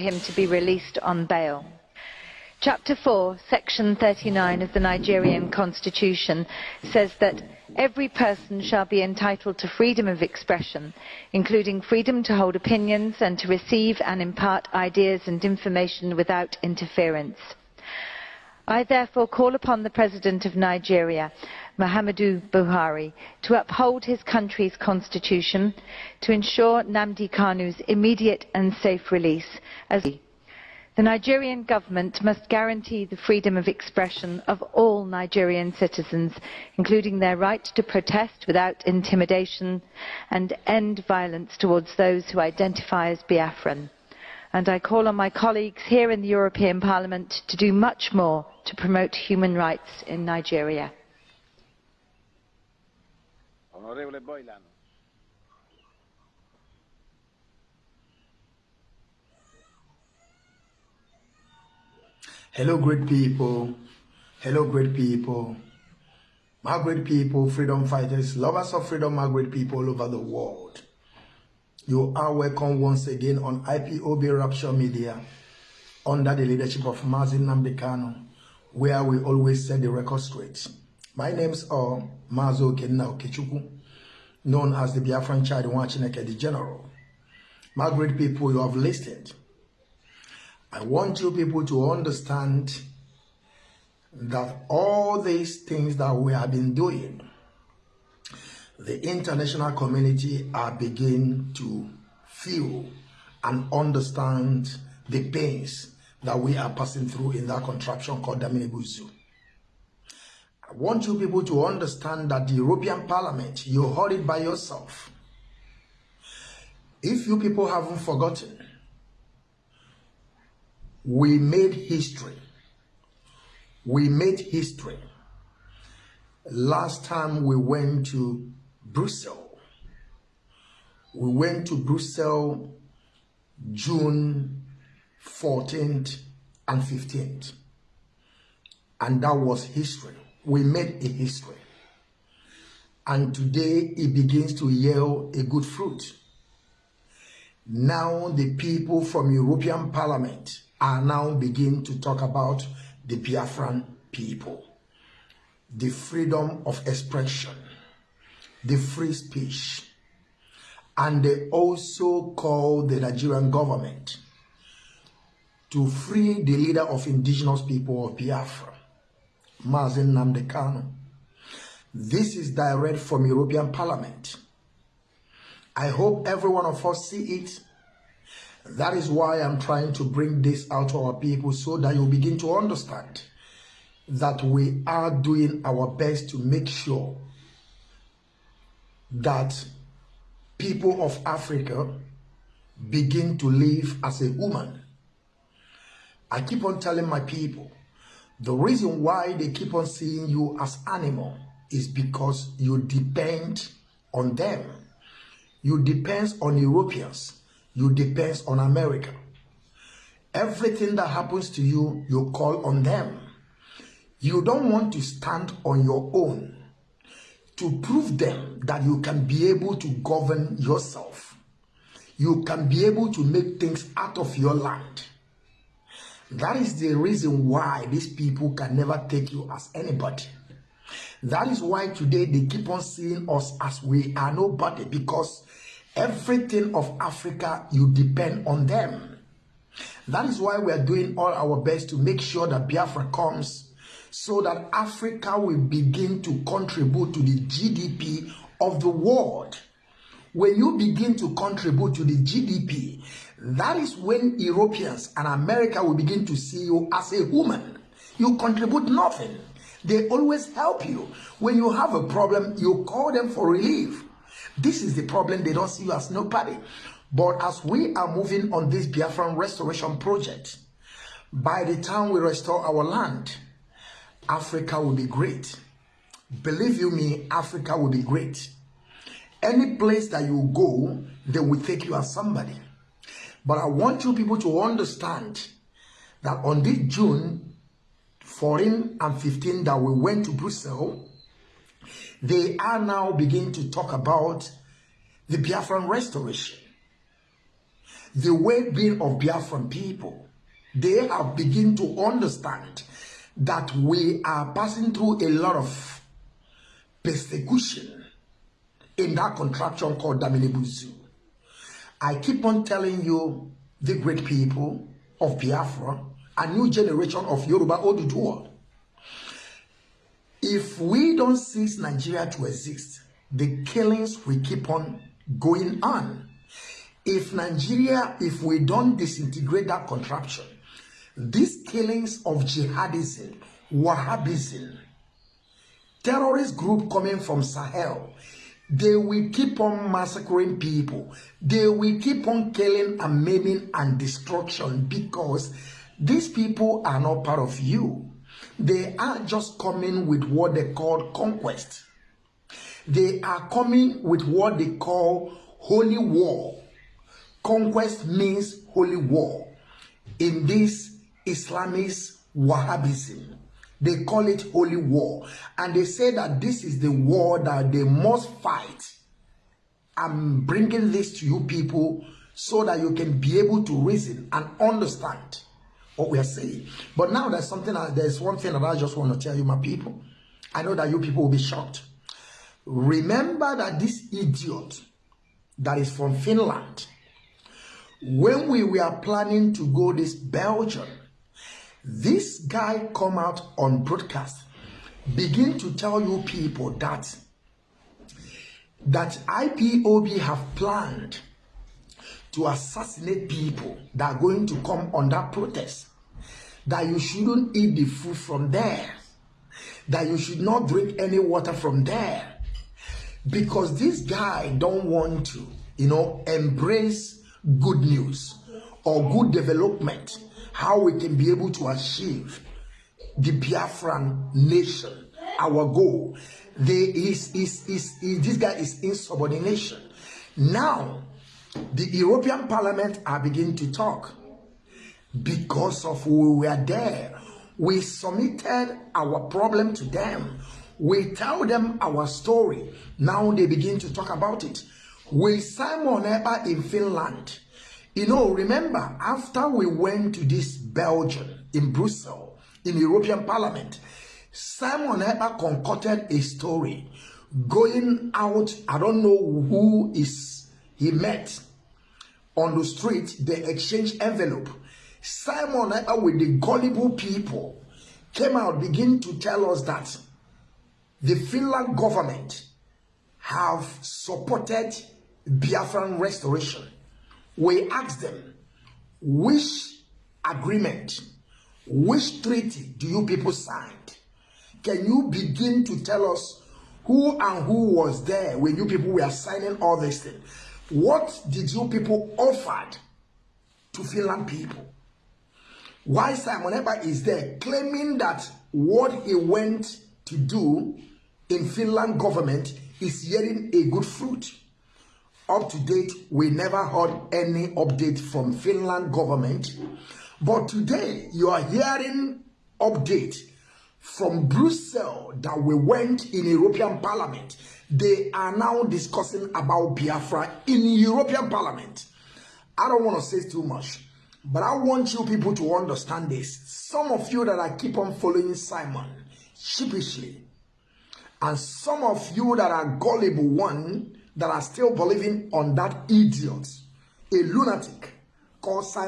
him to be released on bail. Chapter 4, Section 39 of the Nigerian Constitution says that every person shall be entitled to freedom of expression, including freedom to hold opinions and to receive and impart ideas and information without interference. I therefore call upon the President of Nigeria, Muhammadu Buhari, to uphold his country's constitution, to ensure Nnamdi Kanu's immediate and safe release as the Nigerian government must guarantee the freedom of expression of all Nigerian citizens, including their right to protest without intimidation and end violence towards those who identify as Biafran. And I call on my colleagues here in the European Parliament to do much more to promote human rights in Nigeria. Onorevole Boylan. Hello, great people. Hello, great people. My great people, freedom fighters, lovers of freedom, my great people all over the world. You are welcome once again on IPOB Rapture Media under the leadership of Mazi Nnamdi Kanu, where we always set the record straight. My names are Mazo Kenna Okechukwu, known as the Biafran Child Wachineke, the General. My great people, you have listened I want you people to understand that all these things that we have been doing, the international community are beginning to feel and understand the pains that we are passing through in that contraption called Daminibuzu. I want you people to understand that the European Parliament, you heard it by yourself. If you people haven't forgotten, we made history. We made history. Last time we went to Brussels. We went to Brussels June 14th and 15th. And that was history. We made a history. And today it begins to yield a good fruit. Now the people from European Parliament are now beginning to talk about the Biafran people, the freedom of expression, the free speech, and they also call the Nigerian government to free the leader of indigenous people of Biafra, Mazi Nnamdi Kanu. This is direct from European Parliament. I hope every one of us see it that is why I'm trying to bring this out to our people so that you begin to understand that we are doing our best to make sure that people of Africa begin to live as a woman. I keep on telling my people, the reason why they keep on seeing you as animal is because you depend on them. You depend on Europeans you depend on America. Everything that happens to you, you call on them. You don't want to stand on your own to prove them that you can be able to govern yourself. You can be able to make things out of your land. That is the reason why these people can never take you as anybody. That is why today they keep on seeing us as we are nobody because Everything of Africa, you depend on them. That is why we are doing all our best to make sure that Biafra comes so that Africa will begin to contribute to the GDP of the world. When you begin to contribute to the GDP, that is when Europeans and America will begin to see you as a woman. You contribute nothing. They always help you. When you have a problem, you call them for relief. This is the problem. They don't see you as nobody. But as we are moving on this Biafran restoration project, by the time we restore our land, Africa will be great. Believe you me, Africa will be great. Any place that you go, they will take you as somebody. But I want you people to understand that on this June 14 and 15 that we went to Brussels, they are now beginning to talk about the Biafran restoration. the well-being of Biafran people. They have begun to understand that we are passing through a lot of persecution in that contraption called Daminibuzu. I keep on telling you, the great people of Biafra, a new generation of Yoruba Oduduwa. If we don't cease Nigeria to exist, the killings will keep on going on. If Nigeria, if we don't disintegrate that contraption, these killings of jihadism, Wahhabism, terrorist group coming from Sahel, they will keep on massacring people. They will keep on killing and maiming and destruction because these people are not part of you. They are just coming with what they call conquest. They are coming with what they call holy war. Conquest means holy war. In this Islamist Wahhabism, they call it holy war. And they say that this is the war that they must fight. I'm bringing this to you people so that you can be able to reason and understand what we are saying. But now there's something, there's one thing that I just want to tell you, my people. I know that you people will be shocked. Remember that this idiot that is from Finland, when we were planning to go this Belgium, this guy come out on broadcast, begin to tell you people that that IPOB have planned to assassinate people that are going to come on that protest. That you shouldn't eat the food from there. That you should not drink any water from there. Because this guy don't want to, you know, embrace good news or good development. How we can be able to achieve the Biafran nation, our goal. There is, is, is, is this guy is insubordination. Now, the European Parliament are beginning to talk because of we were there. We submitted our problem to them. We tell them our story. Now they begin to talk about it. With Simon Ekpa in Finland, you know, remember, after we went to this Belgium in Brussels, in European Parliament, Simon Eber concocted a story going out. I don't know who is he met on the street, they exchanged envelope. Simon Eber with the gullible people came out, begin to tell us that the Finland government have supported Biafran restoration. We asked them, which agreement, which treaty do you people sign? Can you begin to tell us who and who was there when you people were signing all these things? What did you people offered to Finland people? Why Simon Ekpa is there claiming that what he went to do in Finland government is yielding a good fruit. Up to date, we never heard any update from Finland government. But today, you are hearing update from Brussels that we went in European Parliament they are now discussing about Biafra in European Parliament. I don't want to say too much, but I want you people to understand this. Some of you that I keep on following Simon sheepishly, and some of you that are gullible one that are still believing on that idiot, a lunatic called Simon.